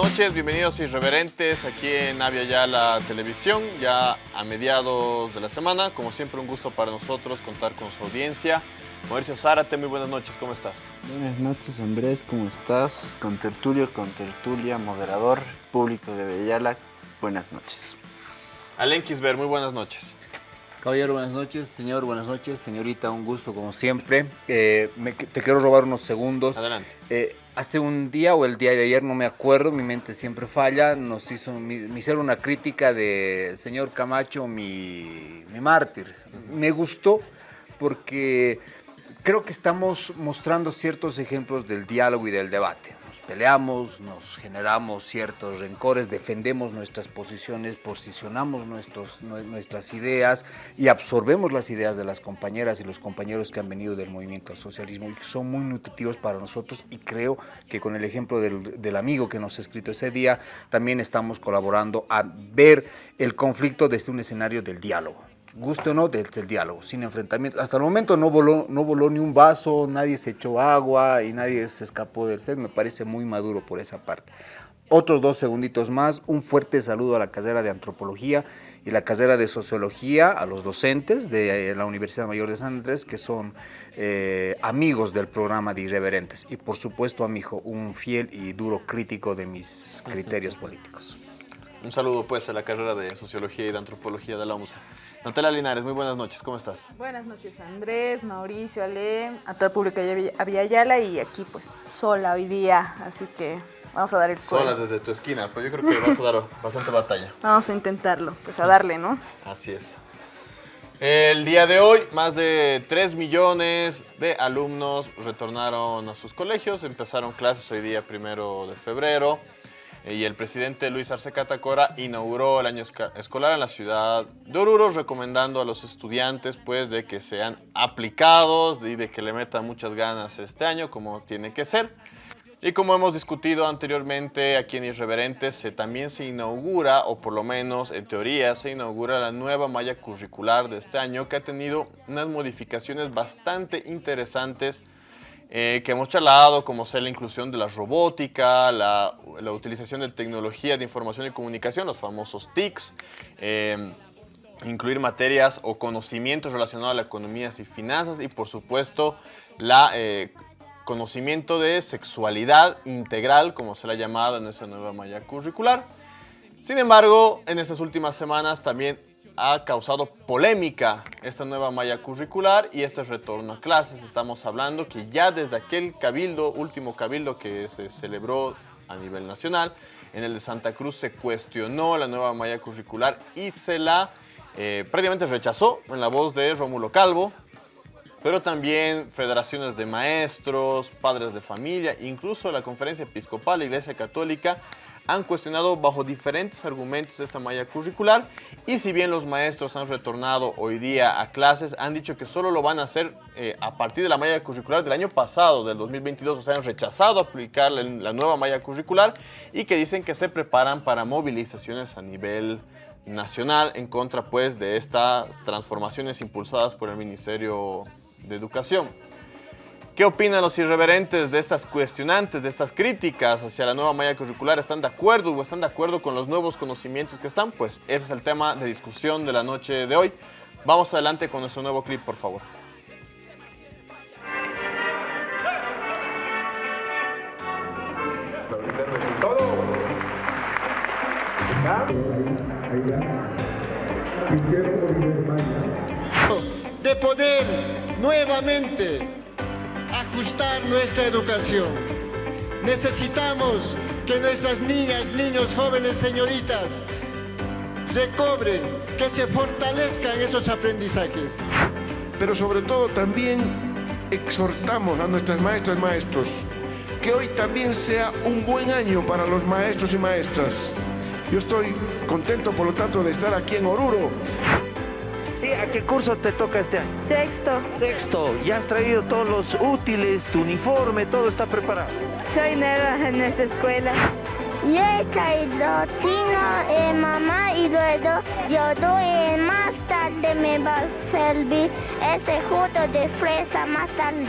Buenas noches, bienvenidos irreverentes aquí en Avia Ya la Televisión, ya a mediados de la semana. Como siempre, un gusto para nosotros contar con su audiencia. Mauricio Zárate, muy buenas noches, ¿cómo estás? Buenas noches, Andrés, ¿cómo estás? Con tertulio, con tertulia, moderador, público de Bellala, buenas noches. Alen Kisber, muy buenas noches. Caballero, buenas noches. Señor, buenas noches. Señorita, un gusto como siempre. Eh, me- te quiero robar unos segundos. Adelante. Eh, hace un día o el día de ayer, no me acuerdo, mi mente siempre falla, nos hizo, me, hicieron una crítica de señor Camacho, mi, mi mártir. Me gustó porque creo que estamos mostrando ciertos ejemplos del diálogo y del debate. Nos peleamos, nos generamos ciertos rencores, defendemos nuestras posiciones, posicionamos nuestras ideas y absorbemos las ideas de las compañeras y los compañeros que han venido del movimiento al socialismo y que son muy nutritivos para nosotros y creo que con el ejemplo del, del amigo que nos ha escrito ese día también estamos colaborando a ver el conflicto desde un escenario del diálogo guste o no, del, del diálogo, sin enfrentamiento. Hasta el momento no voló, no voló ni un vaso, nadie se echó agua y nadie se escapó del set. Me parece muy maduro por esa parte. Otros dos segunditos más. Un fuerte saludo a la carrera de antropología y la carrera de sociología, a los docentes de eh, la Universidad Mayor de San Andrés, que son eh, amigos del programa de Irreverentes. Y por supuesto a mi hijo, un fiel y duro crítico de mis criterios políticos. Un saludo pues a la carrera de Sociología y de Antropología de la UMSA. Natalia Linares, muy buenas noches, ¿cómo estás? Buenas noches Andrés, Mauricio, Ale, a todo el público de Aviala y aquí pues sola hoy día, así que vamos a dar el Sola cuero. desde tu esquina, pero yo creo que vas a dar bastante batalla. Vamos a intentarlo, pues a darle, ¿no? Así es. El día de hoy, más de 3 millones de alumnos retornaron a sus colegios, empezaron clases hoy día primero de febrero y el presidente Luis Arce Catacora inauguró el año escolar en la ciudad de Oruro, recomendando a los estudiantes pues de que sean aplicados y de que le metan muchas ganas este año como tiene que ser. Y como hemos discutido anteriormente aquí en Irreverentes, también se inaugura, o por lo menos en teoría, se inaugura la nueva malla curricular de este año que ha tenido unas modificaciones bastante interesantes eh, que hemos charlado, como ser la inclusión de la robótica, la, la utilización de tecnología de información y comunicación, los famosos TICs, eh, incluir materias o conocimientos relacionados a la economía y finanzas y por supuesto la eh, conocimiento de sexualidad integral, como se le ha llamado en esa nueva malla curricular. Sin embargo, en estas últimas semanas también ha causado polémica esta nueva malla curricular y este retorno a clases. Estamos hablando que ya desde aquel cabildo, último cabildo que se celebró a nivel nacional, en el de Santa Cruz se cuestionó la nueva malla curricular y se la eh, prácticamente rechazó en la voz de Rómulo Calvo, pero también federaciones de maestros, padres de familia, incluso la Conferencia Episcopal, la Iglesia Católica, han cuestionado bajo diferentes argumentos esta malla curricular y si bien los maestros han retornado hoy día a clases, han dicho que solo lo van a hacer eh, a partir de la malla curricular del año pasado, del 2022, o sea, han rechazado aplicar la, nueva malla curricular y que dicen que se preparan para movilizaciones a nivel nacional en contra pues de estas transformaciones impulsadas por el Ministerio de Educación. ¿Qué opinan los irreverentes de estas cuestionantes, de estas críticas hacia la nueva malla curricular? ¿Están de acuerdo o están de acuerdo con los nuevos conocimientos que están? Pues ese es el tema de discusión de la noche de hoy. Vamos adelante con nuestro nuevo clip, por favor. de poder nuevamente ajustar nuestra educación. Necesitamos que nuestras niñas, niños, jóvenes, señoritas recobren, que se fortalezcan esos aprendizajes. pero sobre todo también exhortamos a nuestras maestras y maestros que hoy también sea un buen año para los maestros y maestras. Yo estoy contento, por lo tanto, de estar aquí en Oruro. ¿Y ¿A qué curso te toca este año? Sexto, Sexto, ya has traído todos los útiles, tu uniforme, todo está preparado. soy nueva en esta escuela. Yo he traído tino, eh, mamá, y luego yo doy más tarde me va a servir este jugo de fresa más tarde.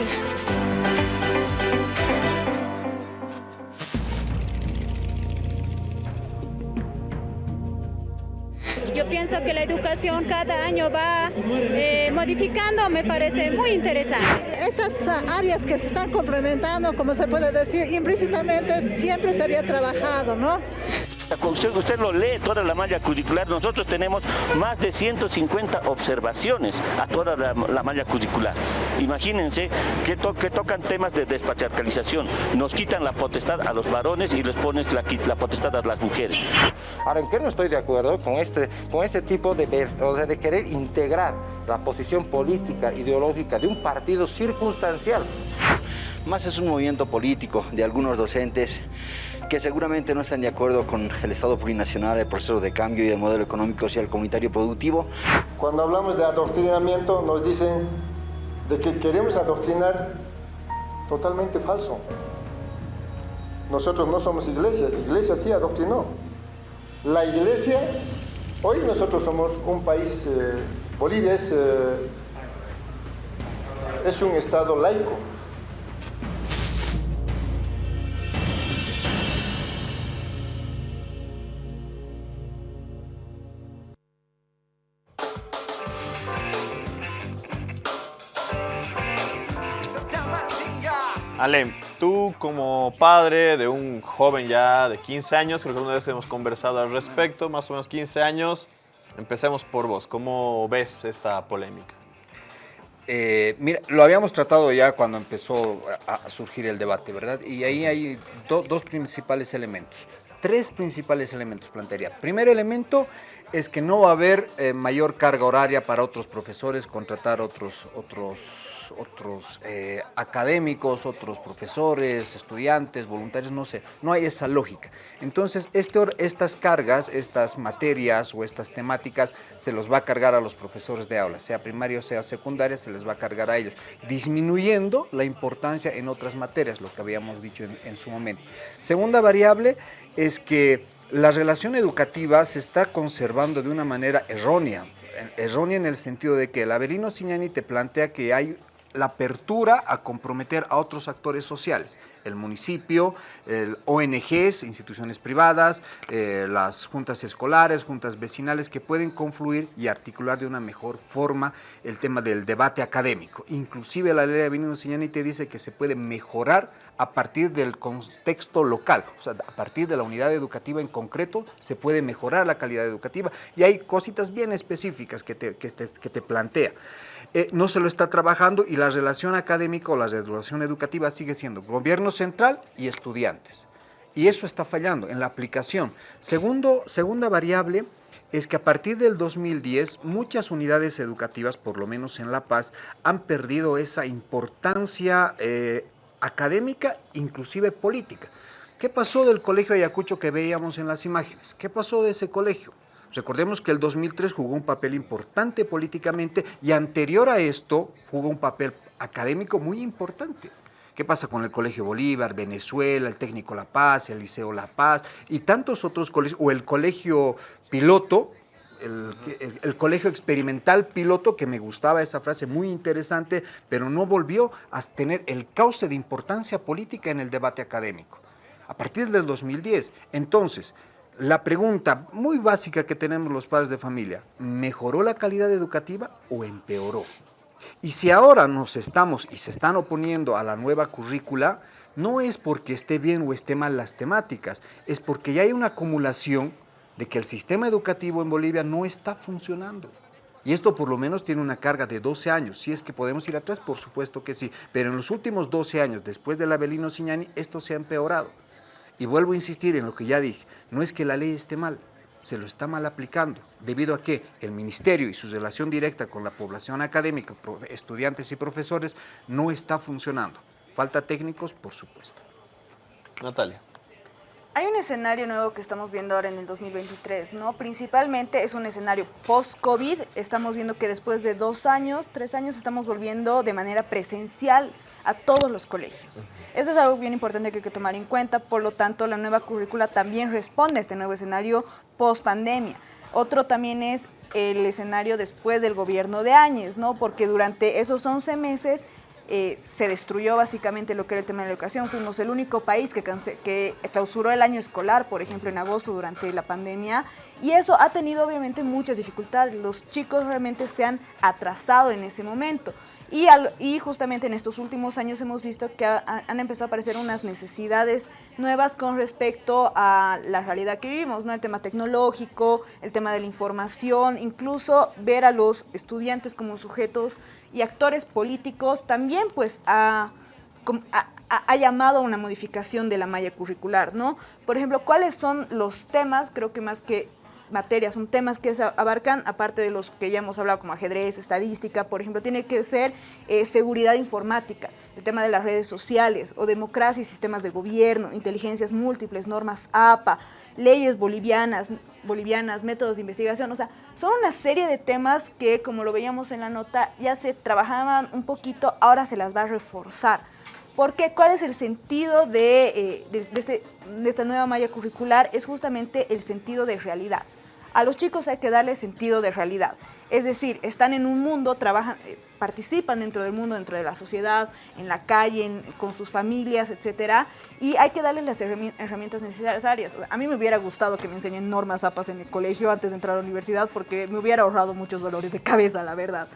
Pienso que la educación cada año va eh, modificando, me parece muy interesante. Estas áreas que se están complementando, como se puede decir, implícitamente siempre se había trabajado, ¿no? Usted, usted lo lee toda la malla curricular, nosotros tenemos más de 150 observaciones a toda la, malla curricular. Imagínense que, que, tocan temas de despatriarcalización, nos quitan la potestad a los varones y les ponen la, la potestad a las mujeres. Ahora, ¿en qué no estoy de acuerdo con este, con este tipo de, o sea, de querer integrar la posición política, ideológica de un partido circunstancial? Más es un movimiento político de algunos docentes que seguramente no están de acuerdo con el Estado plurinacional, el proceso de cambio y el modelo económico, social, comunitario productivo. Cuando hablamos de adoctrinamiento nos dicen de que queremos adoctrinar totalmente falso. Nosotros no somos iglesia, la iglesia sí adoctrinó. La iglesia, hoy nosotros somos un país, eh, Bolivia es, eh, es un estado laico. Ale, tú como padre de un joven ya de 15 años, creo que una vez hemos conversado al respecto, más o menos 15 años, empecemos por vos. ¿Cómo ves esta polémica? Eh, mira, lo habíamos tratado ya cuando empezó a, surgir el debate, ¿verdad? Y ahí hay dos principales elementos. Tres principales elementos plantearía. Primer elemento es que no va a haber eh, mayor carga horaria para otros profesores, contratar otros, otros otros, eh, académicos, otros profesores, estudiantes, voluntarios, no sé, no hay esa lógica. Entonces, este, estas cargas, estas materias o estas temáticas se los va a cargar a los profesores de aula, sea primaria o sea secundaria, se les va a cargar a ellos, disminuyendo la importancia en otras materias, lo que habíamos dicho en, su momento. Segunda variable es que la relación educativa se está conservando de una manera errónea errónea en el sentido de que el Avelino Signani te plantea que hay la apertura a comprometer a otros actores sociales, el municipio, el ONGs, instituciones privadas, eh, las juntas escolares, juntas vecinales que pueden confluir y articular de una mejor forma el tema del debate académico. Inclusive la ley de Signani te dice que se puede mejorar a partir del contexto local, o sea, a partir de la unidad educativa en concreto se puede mejorar la calidad educativa y hay cositas bien específicas que te, que te plantea. Eh, no se lo está trabajando y la relación académica o la relación educativa sigue siendo gobierno central y estudiantes. Y eso está fallando en la aplicación. Segundo, segunda variable es que a partir del 2010 muchas unidades educativas, por lo menos en La Paz, han perdido esa importancia eh, académica, inclusive política. ¿Qué pasó del colegio Ayacucho que veíamos en las imágenes? ¿Qué pasó de ese colegio? Recordemos que el 2003 jugó un papel importante políticamente y anterior a esto jugó un papel académico muy importante. ¿Qué pasa con el Colegio Bolívar, Venezuela, el Técnico La Paz, el Liceo La Paz y tantos otros colegios, o el Colegio Piloto, el, colegio experimental piloto, que me gustaba esa frase, muy interesante, pero no volvió a tener el cauce de importancia política en el debate académico. A partir del 2010. Entonces, la pregunta muy básica que tenemos los padres de familia, ¿mejoró la calidad educativa o empeoró? Y si ahora nos estamos y se están oponiendo a la nueva currícula, no es porque esté bien o esté mal las temáticas, es porque ya hay una acumulación de que el sistema educativo en Bolivia no está funcionando. Y esto por lo menos tiene una carga de 12 años. Si es que podemos ir atrás, por supuesto que sí. Pero en los últimos 12 años, después del Abelino Signani, esto se ha empeorado. Y vuelvo a insistir en lo que ya dije, no es que la ley esté mal, se lo está mal aplicando, debido a que el ministerio y su relación directa con la población académica, estudiantes y profesores, no está funcionando. Falta técnicos, por supuesto. Natalia. Hay un escenario nuevo que estamos viendo ahora en el 2023, ¿no? Principalmente es un escenario post-COVID. Estamos viendo que después de dos años, tres años, estamos volviendo de manera presencial a todos los colegios. Eso es algo bien importante que hay que tomar en cuenta, por lo tanto la nueva currícula también responde a este nuevo escenario post pandemia. Otro también es el escenario después del gobierno de Áñez, ¿no? porque durante esos 11 meses eh, se destruyó básicamente lo que era el tema de la educación. Fuimos el único país que, que clausuró el año escolar, por ejemplo, en agosto durante la pandemia. Y eso ha tenido obviamente muchas dificultades. Los chicos realmente se han atrasado en ese momento. Y, y, justamente en estos últimos años hemos visto que han empezado a aparecer unas necesidades nuevas con respecto a la realidad que vivimos, ¿no? El tema tecnológico, el tema de la información, incluso ver a los estudiantes como sujetos y actores políticos también pues ha, ha, llamado a una modificación de la malla curricular, ¿no? Por ejemplo, ¿cuáles son los temas? Creo que más que materias, son temas que abarcan, aparte de los que ya hemos hablado como ajedrez, estadística, por ejemplo, tiene que ser eh, seguridad informática, el tema de las redes sociales o democracia y sistemas de gobierno, inteligencias múltiples, normas APA, leyes bolivianas, bolivianas, métodos de investigación, o sea, son una serie de temas que, como lo veíamos en la nota, ya se trabajaban un poquito, ahora se las va a reforzar. ¿Por qué? ¿Cuál es el sentido de, eh, este, de esta nueva malla curricular? Es justamente el sentido de realidad. A los chicos hay que darle sentido de realidad. Es decir, están en un mundo, trabajan, eh, participan dentro del mundo, dentro de la sociedad, en la calle, con sus familias, etcétera, y hay que darles las herramientas necesarias. A mí me hubiera gustado que me enseñen normas APAS en el colegio antes de entrar a la universidad porque me hubiera ahorrado muchos dolores de cabeza, la verdad.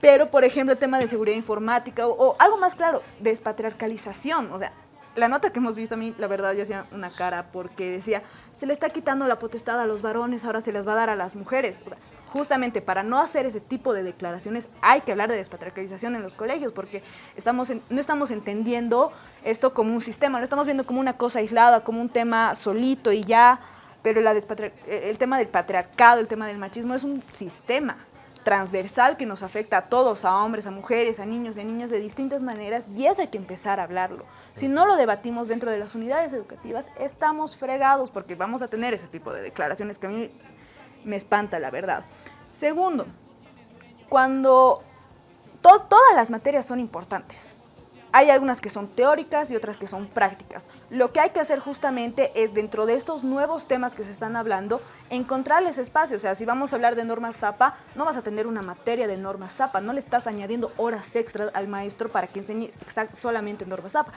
Pero, por ejemplo, el tema de seguridad informática o, o algo más claro, despatriarcalización, o sea, la nota que hemos visto a mí, la verdad, yo hacía una cara porque decía, se le está quitando la potestad a los varones, ahora se les va a dar a las mujeres. O sea, justamente para no hacer ese tipo de declaraciones hay que hablar de despatriarcalización en los colegios porque estamos no estamos entendiendo esto como un sistema, lo estamos viendo como una cosa aislada, como un tema solito y ya, pero la el tema del patriarcado, el tema del machismo es un sistema transversal que nos afecta a todos, a hombres, a mujeres, a niños a niñas de distintas maneras y eso hay que empezar a hablarlo. Si no lo debatimos dentro de las unidades educativas, estamos fregados porque vamos a tener ese tipo de declaraciones que a mí me espanta, la verdad. Segundo, cuando todas las materias son importantes, hay algunas que son teóricas y otras que son prácticas. Lo que hay que hacer justamente es, dentro de estos nuevos temas que se están hablando, encontrarles espacio. O sea, si vamos a hablar de normas ZAPA, no vas a tener una materia de normas ZAPA, no le estás añadiendo horas extras al maestro para que enseñe solamente normas ZAPA.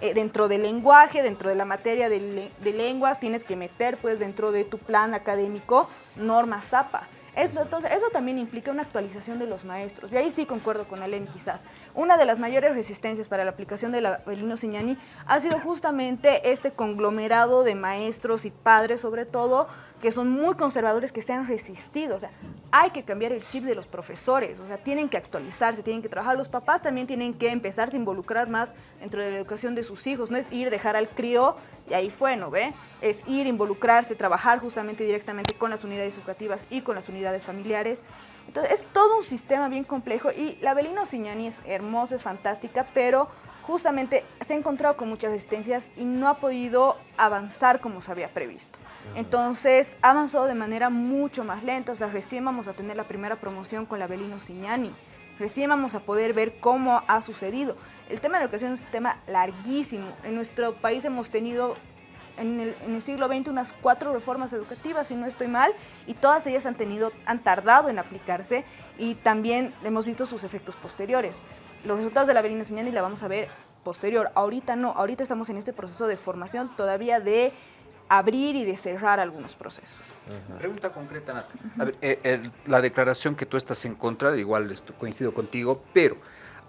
Eh, dentro del lenguaje, dentro de la materia de, de lenguas, tienes que meter, pues, dentro de tu plan académico, normas ZAPA entonces, eso también implica una actualización de los maestros. Y ahí sí concuerdo con Alen quizás. Una de las mayores resistencias para la aplicación de la Belino Signani ha sido justamente este conglomerado de maestros y padres, sobre todo, que son muy conservadores, que se han resistido. O sea, hay que cambiar el chip de los profesores, o sea, tienen que actualizarse, tienen que trabajar. Los papás también tienen que empezar a involucrar más dentro de la educación de sus hijos. No es ir, dejar al crío y ahí fue, ¿no ve? Es ir, involucrarse, trabajar justamente directamente con las unidades educativas y con las unidades familiares. Entonces, es todo un sistema bien complejo y la Belino Signani es hermosa, es fantástica, pero justamente se ha encontrado con muchas resistencias y no ha podido avanzar como se había previsto. Entonces, ha avanzado de manera mucho más lenta, o sea, recién vamos a tener la primera promoción con la Belino Signani, recién vamos a poder ver cómo ha sucedido. El tema de la educación es un tema larguísimo. En nuestro país hemos tenido en el, siglo XX unas cuatro reformas educativas, si no estoy mal, y todas ellas han, tenido, han tardado en aplicarse y también hemos visto sus efectos posteriores. Los resultados de la Belina Signani la vamos a ver posterior. Ahorita no, ahorita estamos en este proceso de formación todavía de abrir y de cerrar algunos procesos. Pregunta concreta, Nata. Eh, la declaración que tú estás en contra, igual coincido contigo, pero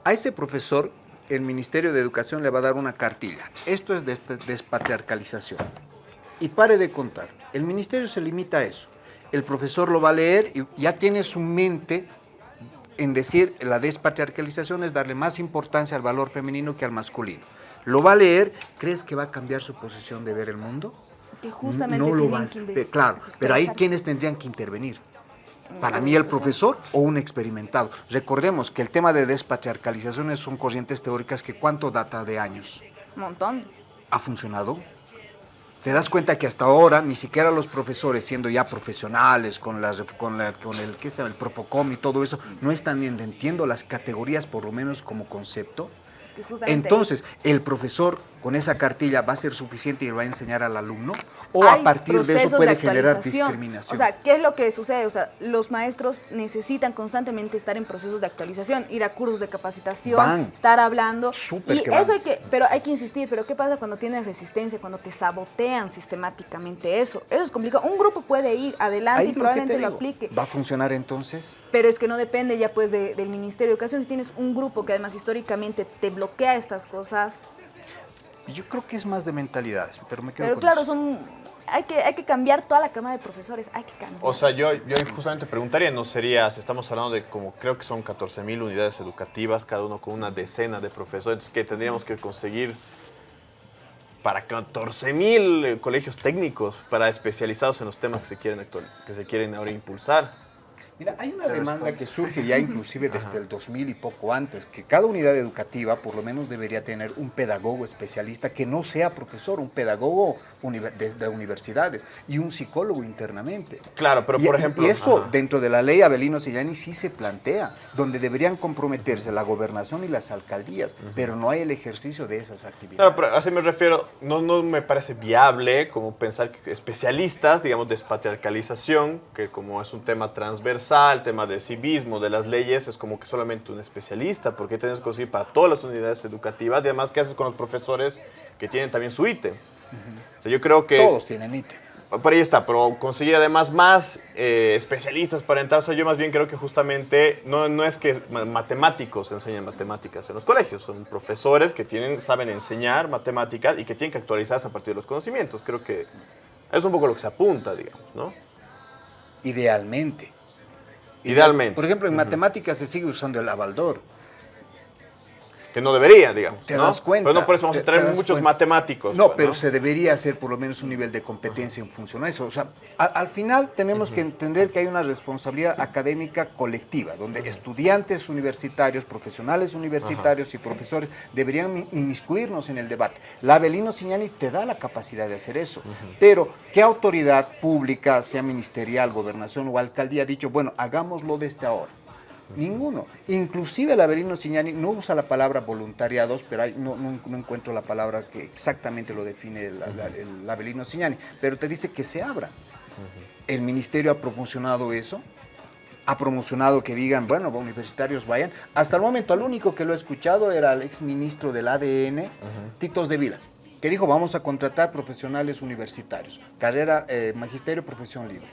a ese profesor el Ministerio de Educación le va a dar una cartilla. Esto es despatriarcalización. Y pare de contar. El ministerio se limita a eso. El profesor lo va a leer y ya tiene su mente en decir la despatriarcalización es darle más importancia al valor femenino que al masculino. Lo va a leer, ¿crees que va a cambiar su posición de ver el mundo? Que justamente no lo va a, Claro, pero ahí quienes tendrían que intervenir. Para mí el profesor o un experimentado. Recordemos que el tema de despatriarcalizaciones son corrientes teóricas que ¿cuánto data de años? Un montón. ¿Ha funcionado? Te das cuenta que hasta ahora ni siquiera los profesores, siendo ya profesionales con, las, con, con el, ¿qué el Profocom y todo eso, no están entendiendo las categorías por lo menos como concepto. Entonces, el profesor con esa cartilla va a ser suficiente y le va a enseñar al alumno? ¿O Hay a partir de eso puede de generar discriminación? O sea, ¿qué es lo que sucede? O sea, los maestros necesitan constantemente estar en procesos de actualización, ir a cursos de capacitación, Van. estar hablando. Súper y que van. eso hay que, pero hay que insistir, pero ¿qué pasa cuando tienes resistencia, cuando te sabotean sistemáticamente eso? Eso es complicado. Un grupo puede ir adelante Ahí y lo probablemente te lo aplique. ¿Va a funcionar entonces? Pero es que no depende ya pues de- del Ministerio de Educación. Si tienes un grupo que además históricamente te bloquea estas cosas, Yo creo que es más de mentalidades, pero me quedo pero con claro, eso. son hay que, hay que cambiar toda la cama de profesores, hay que cambiar. O sea, yo, yo justamente preguntaría, no sería, si estamos hablando de como creo que son 14 mil unidades educativas, cada uno con una decena de profesores, entonces, que tendríamos que conseguir para 14 mil colegios técnicos, para especializados en los temas que se quieren, actual- que se quieren ahora impulsar. Mira, hay una demanda que surge ya inclusive desde el 2000 y poco antes, que cada unidad educativa por lo menos debería tener un pedagogo especialista que no sea profesor, un pedagogo de, de universidades y un psicólogo internamente. Claro, pero Y- por ejemplo... Y eso ajá. dentro de la ley Abelino Sillani sí se plantea, donde deberían comprometerse la gobernación y las alcaldías, pero no hay el ejercicio de esas actividades. Claro, pero así me refiero, no, no me parece viable como pensar que especialistas, digamos, despatriarcalización, que como es un tema transversal, tema de civismo, de las leyes, es como que solamente un especialista, porque tienes que conseguir para todas las unidades educativas y además, ¿qué haces con los profesores que tienen también su ítem? O sea, yo creo que... Todos tienen ítem. Por ahí está, pero conseguir además más eh, especialistas para entrar. O sea, yo más bien creo que justamente no, no es que ma- matemáticos enseñen matemáticas en los colegios, son profesores que tienen, saben enseñar matemáticas y que tienen que actualizarse a partir de los conocimientos. Creo que es un poco lo que se apunta, digamos, ¿no? Idealmente. Idealmente. Por ejemplo, en matemáticas se sigue usando el abaldor. Que no debería, digamos. Te ¿no? das cuenta. Pero no por eso vamos te- a traer te das muchos cuenta. matemáticos. No, pues, pero se debería hacer por lo menos un nivel de competencia en función a eso. O sea, a- al final tenemos que entender que hay una responsabilidad académica colectiva, donde estudiantes universitarios, profesionales universitarios y profesores deberían in- inmiscuirnos en el debate. La Abelino Signani te da la capacidad de hacer eso. Pero, ¿qué autoridad pública, sea ministerial, gobernación o alcaldía, ha dicho, bueno, hagámoslo desde ahora? Ninguno. Inclusive el Avelino Signani no usa la palabra voluntariados, pero hay- no, no- no encuentro la palabra que exactamente lo define el, la- el Avelino Signani, pero te dice que se abra. El ministerio ha promocionado eso, ha promocionado que digan, bueno, universitarios vayan. Hasta el momento, el único que lo he escuchado era el exministro del ADN, Titos de Vila, que dijo, vamos a contratar profesionales universitarios, carrera, eh, magisterio, profesión libre.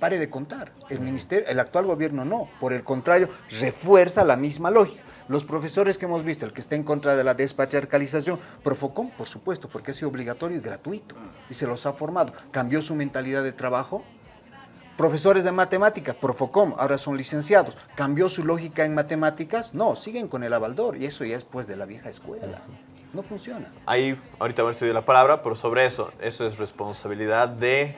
Pare de contar. El ministerio, el actual gobierno no. Por el contrario, refuerza la misma lógica. Los profesores que hemos visto, el que está en contra de la despatriarcalización, Profocom, por supuesto, porque ha sido obligatorio y gratuito. Y se los ha formado. Cambió su mentalidad de trabajo. Profesores de matemáticas, Profocom, ahora son licenciados. ¿Cambió su lógica en matemáticas? No, siguen con el abaldor. Y eso ya es pues de la vieja escuela. No funciona. Ahí, ahorita voy a estudiar la palabra, pero sobre eso, eso es responsabilidad de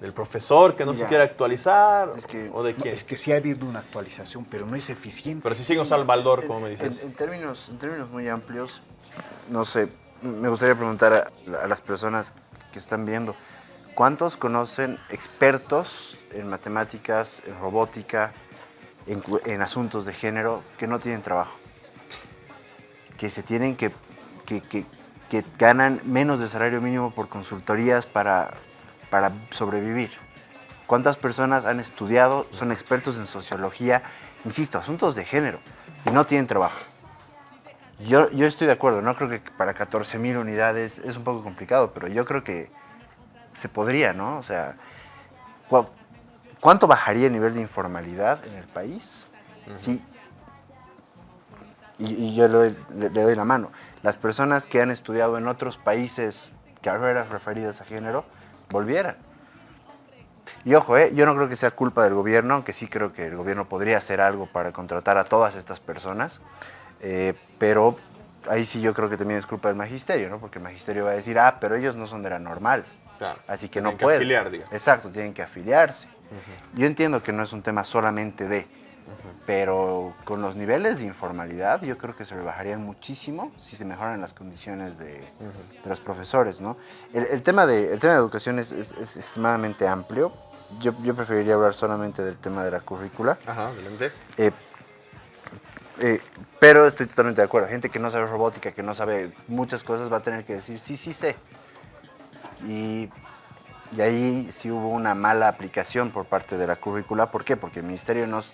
del profesor que no se quiere actualizar o de No, quién. es que sí ha habido una actualización, pero no es eficiente. Pero si sigo usando el baldor, como me dices. En, en términos, en términos muy amplios, no sé, me gustaría preguntar a, a las personas que están viendo, ¿cuántos conocen expertos en matemáticas, en robótica, en, en asuntos de género que no tienen trabajo? Que se tienen que, que, que- que ganan menos de salario mínimo por consultorías para, para sobrevivir. ¿Cuántas personas han estudiado, son expertos en sociología, insisto, asuntos de género, y no tienen trabajo? Yo, yo estoy de acuerdo, no creo que para 14 mil unidades es un poco complicado, pero yo creo que se podría, ¿no? O sea, ¿cu- ¿cuánto bajaría el nivel de informalidad en el país? Sí. Y, y yo le doy, le- le doy la mano. Las personas que han estudiado en otros países carreras referidas a género, volvieran. Y ojo, ¿eh? yo no creo que sea culpa del gobierno, aunque sí creo que el gobierno podría hacer algo para contratar a todas estas personas, eh, pero ahí sí yo creo que también es culpa del magisterio, ¿no? Porque el magisterio va a decir, ah, pero ellos no son de la normal, Claro, así que tienen no que pueden. afiliar, digamos. Exacto, tienen que afiliarse. Yo entiendo que no es un tema solamente de, pero con los niveles de informalidad yo creo que se rebajarían muchísimo si se mejoran las condiciones de, de los profesores, ¿no? El, el tema, de, el tema de educación es, es- es extremadamente amplio. Yo, yo preferiría hablar solamente del tema de la currícula. Ajá, adelante. Eh, Eh, pero estoy totalmente de acuerdo. Gente que no sabe robótica, que no sabe muchas cosas, va a tener que decir, sí, sí sé. Y, y ahí sí hubo una mala aplicación por parte de la currícula. ¿Por qué? Porque el ministerio nos,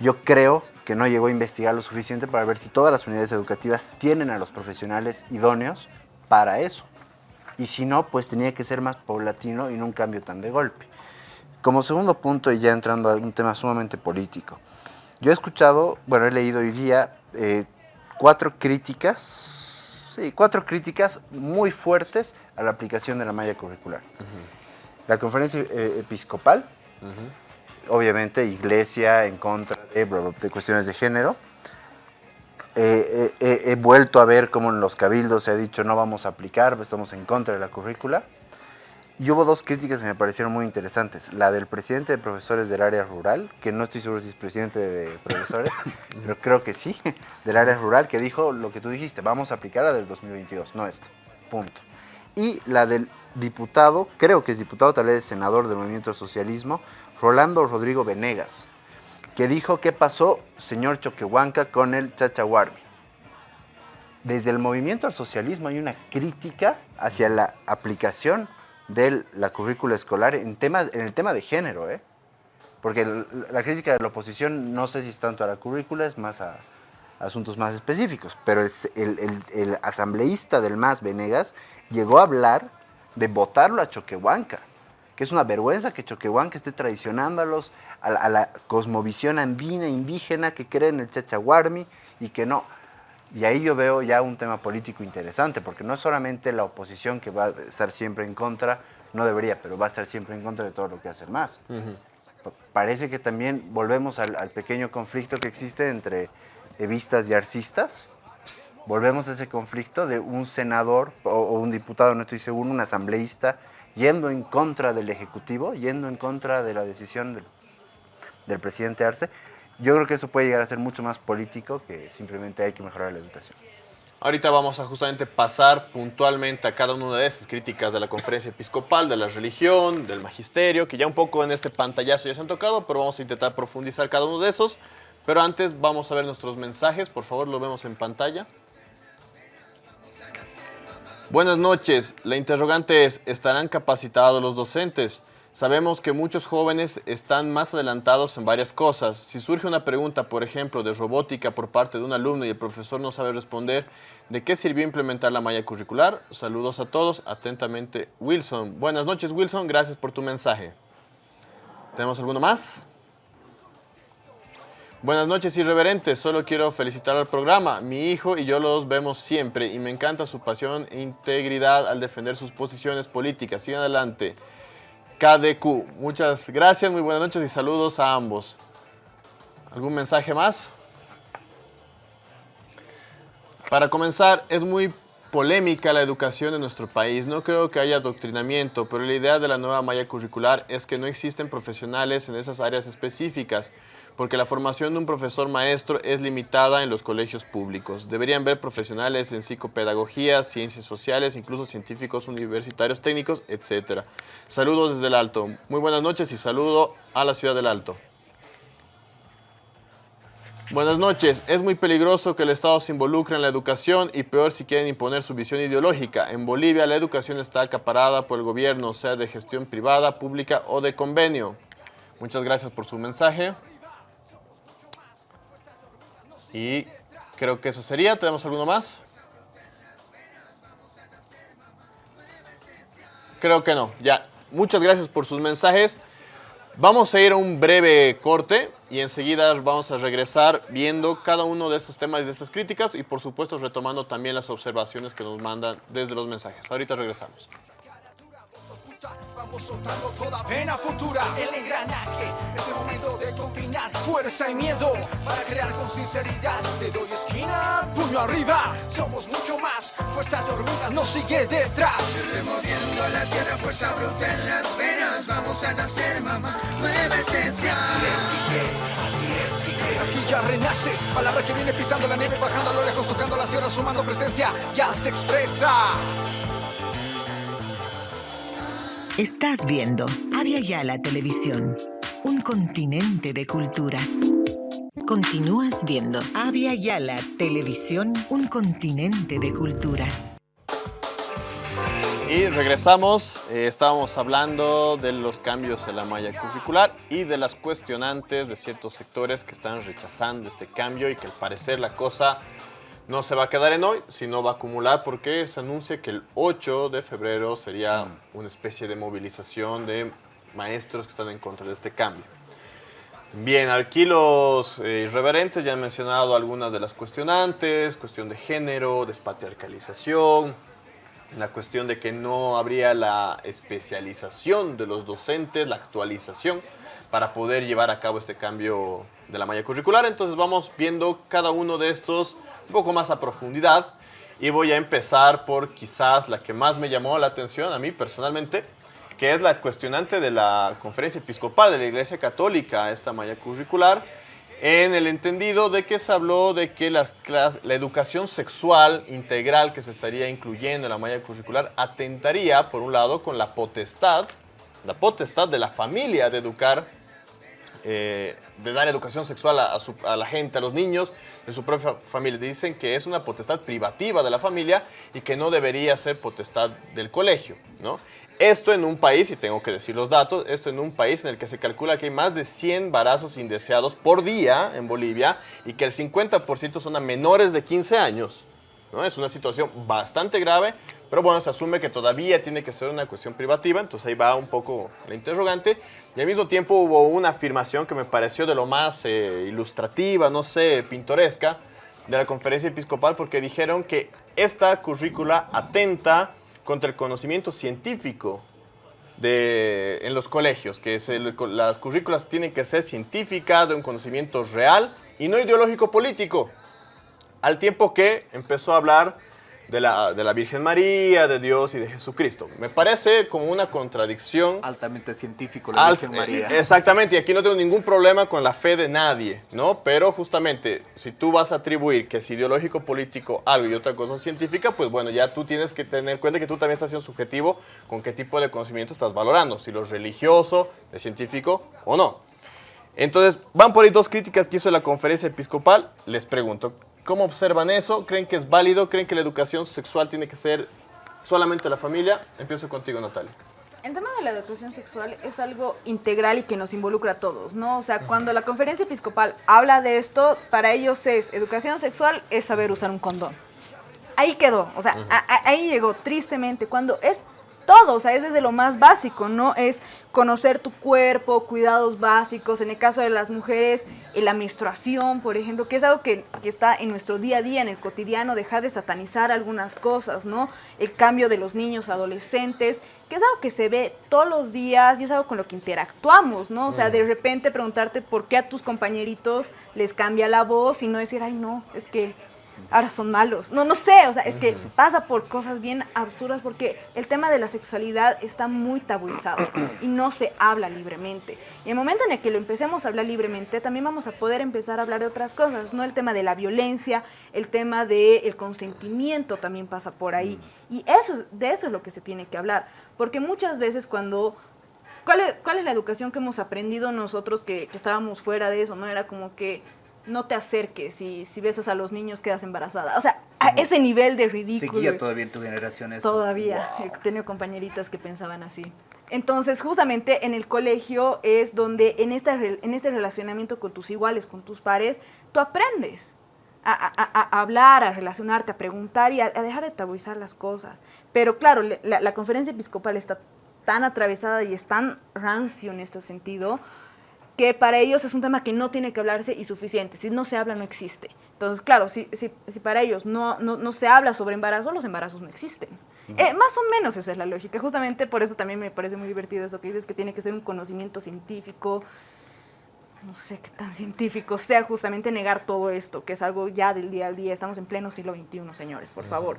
yo creo que no llegó a investigar lo suficiente para ver si todas las unidades educativas tienen a los profesionales idóneos para eso. Y si no, pues tenía que ser más paulatino y no un cambio tan de golpe. Como segundo punto, y ya entrando a un tema sumamente político, yo he escuchado, bueno, he leído hoy día eh, cuatro críticas, sí, cuatro críticas muy fuertes a la aplicación de la malla curricular. La conferencia eh, episcopal, obviamente iglesia en contra de, de cuestiones de género. Eh, he vuelto a ver cómo en los cabildos se ha dicho no vamos a aplicar, estamos en contra de la currícula. Y hubo dos críticas que me parecieron muy interesantes. La del presidente de profesores del área rural, que no estoy seguro si es presidente de profesores, pero creo que sí, del área rural, que dijo lo que tú dijiste, vamos a aplicar la del 2022, no esta. Punto. Y la del diputado, creo que es diputado, tal vez senador del Movimiento Socialismo, Rolando Rodrigo Venegas, que dijo qué pasó, señor Choquehuanca, con el Chachahuarmi. Desde el movimiento al socialismo hay una crítica hacia la aplicación de la currícula escolar en, temas, en el tema de género, ¿eh? Porque la crítica de la oposición no sé si es tanto a la currícula, es más a, asuntos más específicos, pero el, el, asambleísta del MAS, Venegas, llegó a hablar de votarlo a Choquehuanca, que es una vergüenza que Choquehuanca esté traicionando a, los, a, la, cosmovisión andina, indígena, que cree en el Chachahuarmi y que no. Y ahí yo veo ya un tema político interesante, porque no es solamente la oposición que va a estar siempre en contra, no debería, pero va a estar siempre en contra de todo lo que hace más. Parece que también volvemos al, pequeño conflicto que existe entre evistas y arcistas. Volvemos a ese conflicto de un senador o, un diputado, no estoy seguro, un asambleísta, yendo en contra del Ejecutivo, yendo en contra de la decisión del, presidente Arce, yo creo que eso puede llegar a ser mucho más político que simplemente hay que mejorar la educación. Ahorita vamos a justamente pasar puntualmente a cada una de esas críticas de la conferencia episcopal, de la religión, del magisterio, que ya un poco en este pantallazo ya se han tocado, pero vamos a intentar profundizar cada uno de esos. Pero antes vamos a ver nuestros mensajes, por favor lo vemos en pantalla. Buenas noches, la interrogante es, ¿estarán capacitados los docentes? Sabemos que muchos jóvenes están más adelantados en varias cosas. Si surge una pregunta, por ejemplo, de robótica por parte de un alumno y el profesor no sabe responder, ¿de qué sirvió implementar la malla curricular? Saludos a todos. Atentamente, Wilson. Buenas noches, Wilson. Gracias por tu mensaje. ¿Tenemos alguno más? Buenas noches, irreverentes. Solo quiero felicitar al programa. Mi hijo y yo los vemos siempre y me encanta su pasión e integridad al defender sus posiciones políticas. Sigan adelante. KDQ. Muchas gracias, muy buenas noches y saludos a ambos. ¿Algún mensaje más? Para comenzar, es muy polémica la educación en nuestro país. No creo que haya adoctrinamiento, pero la idea de la nueva malla curricular es que no existen profesionales en esas áreas específicas porque la formación de un profesor maestro es limitada en los colegios públicos. Deberían ver profesionales en psicopedagogía, ciencias sociales, incluso científicos universitarios técnicos, etc. Saludos desde el Alto. Muy buenas noches y saludo a la ciudad del Alto. Buenas noches. Es muy peligroso que el Estado se involucre en la educación y peor si quieren imponer su visión ideológica. En Bolivia la educación está acaparada por el gobierno, sea de gestión privada, pública o de convenio. Muchas gracias por su mensaje. Y creo que eso sería. ¿Tenemos alguno más? Creo que no. Ya. Muchas gracias por sus mensajes. Vamos a ir a un breve corte y enseguida vamos a regresar viendo cada uno de estos temas y de estas críticas y por supuesto retomando también las observaciones que nos mandan desde los mensajes. Ahorita regresamos. Vamos soltando toda pena futura, el engranaje. Es el momento de combinar fuerza y miedo para crear con sinceridad. Te doy esquina, puño arriba. Somos mucho más. Fuerza de hormigas nos sigue detrás. Removiendo la tierra, fuerza bruta en las venas. Vamos a nacer, mamá. Nueva esencia. Así es, sigue, así es, sigue. Aquí ya renace. Palabra que viene pisando la nieve, bajando a lo lejos, tocando la sierra, sumando presencia. Ya se expresa. Estás viendo Avia Yala Televisión, un continente de culturas. Continúas viendo Avia Yala Televisión, un continente de culturas. Y regresamos, eh, estábamos hablando de los cambios en la malla curricular y de las cuestionantes de ciertos sectores que están rechazando este cambio y que al parecer la cosa no se va a quedar en hoy, sino va a acumular porque se anuncia que el 8 de febrero sería una especie de movilización de maestros que están en contra de este cambio. Bien, aquí los eh, irreverentes ya han mencionado algunas de las cuestionantes, cuestión de género, despatriarcalización, la cuestión de que no habría la especialización de los docentes, la actualización para poder llevar a cabo este cambio de la malla curricular. Entonces vamos viendo cada uno de estos un poco más a profundidad y voy a empezar por quizás la que más me llamó la atención a mí personalmente, que es la cuestionante de la conferencia episcopal de la Iglesia Católica, esta malla curricular, en el entendido de que se habló de que la educación sexual integral que se estaría incluyendo en la malla curricular atentaría, por un lado, con la potestad, la potestad de la familia de educar, eh, de dar educación sexual a, la gente, a los niños de su propia familia. Dicen que es una potestad privativa de la familia y que no debería ser potestad del colegio, ¿no? Esto en un país, y tengo que decir los datos, esto en un país en el que se calcula que hay más de 100 embarazos indeseados por día en Bolivia y que el 50% son a menores de 15 años. ¿No? Es una situación bastante grave, pero bueno, se asume que todavía tiene que ser una cuestión privativa, entonces ahí va un poco la interrogante. Y al mismo tiempo hubo una afirmación que me pareció de lo más eh, ilustrativa, no sé, pintoresca, de la conferencia episcopal, porque dijeron que esta currícula atenta contra el conocimiento científico de, en los colegios, que las currículas tienen que ser científicas, de un conocimiento real y no ideológico político. Al tiempo que empezó a hablar de la, de la Virgen María, de Dios y de Jesucristo. Me parece como una contradicción. Altamente científico la Virgen eh, María. Exactamente, y aquí no tengo ningún problema con la fe de nadie, ¿no? Pero justamente, si tú vas a atribuir que es ideológico político algo y otra cosa científica, pues bueno, ya tú tienes que tener en cuenta que tú también estás siendo subjetivo con qué tipo de conocimiento estás valorando, si lo religioso, es científico o no. Entonces, van por ahí dos críticas que hizo la conferencia episcopal. Les pregunto, ¿Cómo observan eso? ¿Creen que es válido? ¿Creen que la educación sexual tiene que ser solamente la familia? Empiezo contigo, Natalia. El tema de la educación sexual es algo integral y que nos involucra a todos, ¿no? O sea, cuando la conferencia episcopal habla de esto, para ellos es educación sexual es saber usar un condón. Ahí quedó, o sea, ahí llegó tristemente, cuando es todo, o sea, es desde lo más básico, ¿no? Es conocer tu cuerpo, cuidados básicos, en el caso de las mujeres, la menstruación, por ejemplo, que es algo que, que, está en nuestro día a día, en el cotidiano, dejar de satanizar algunas cosas, ¿no? El cambio de los niños, adolescentes, que es algo que se ve todos los días y es algo con lo que interactuamos, ¿no? O sea, de repente preguntarte por qué a tus compañeritos les cambia la voz y no decir, ay, no, es que ahora son malos. No, no sé, o sea, es que pasa por cosas bien absurdas porque el tema de la sexualidad está muy tabuizado y no se habla libremente. Y el momento en el que lo empecemos a hablar libremente, también vamos a poder empezar a hablar de otras cosas, ¿no? El tema de la violencia, el tema del consentimiento también pasa por ahí. Y eso, de eso es lo que se tiene que hablar. Porque muchas veces cuando ¿Cuál es, ¿Cuál es, la educación que hemos aprendido nosotros que, que, estábamos fuera de eso? ¿no? Era como que no te acerques, si, si besas a los niños quedas embarazada. O sea, a ese nivel de ridículo. ¿Seguía todavía en tu generación eso? Todavía. He tenido compañeritas que pensaban así. Entonces, justamente en el colegio es donde en, esta, en este relacionamiento con tus iguales, con tus pares, tú aprendes a, a, a hablar, a relacionarte, a preguntar y a, dejar de tabuizar las cosas. Pero claro, la, la conferencia episcopal está tan atravesada y es tan rancio en este sentido, que para ellos es un tema que no tiene que hablarse y suficiente. Si no se habla, no existe. Entonces, claro, si, si, si para ellos no, no, no, se habla sobre embarazo, los embarazos no existen. Eh, más o menos esa es la lógica. Justamente por eso también me parece muy divertido eso que dices, que tiene que ser un conocimiento científico. No sé qué tan científico sea justamente negar todo esto, que es algo ya del día al día. Estamos en pleno siglo XXI, señores, por favor.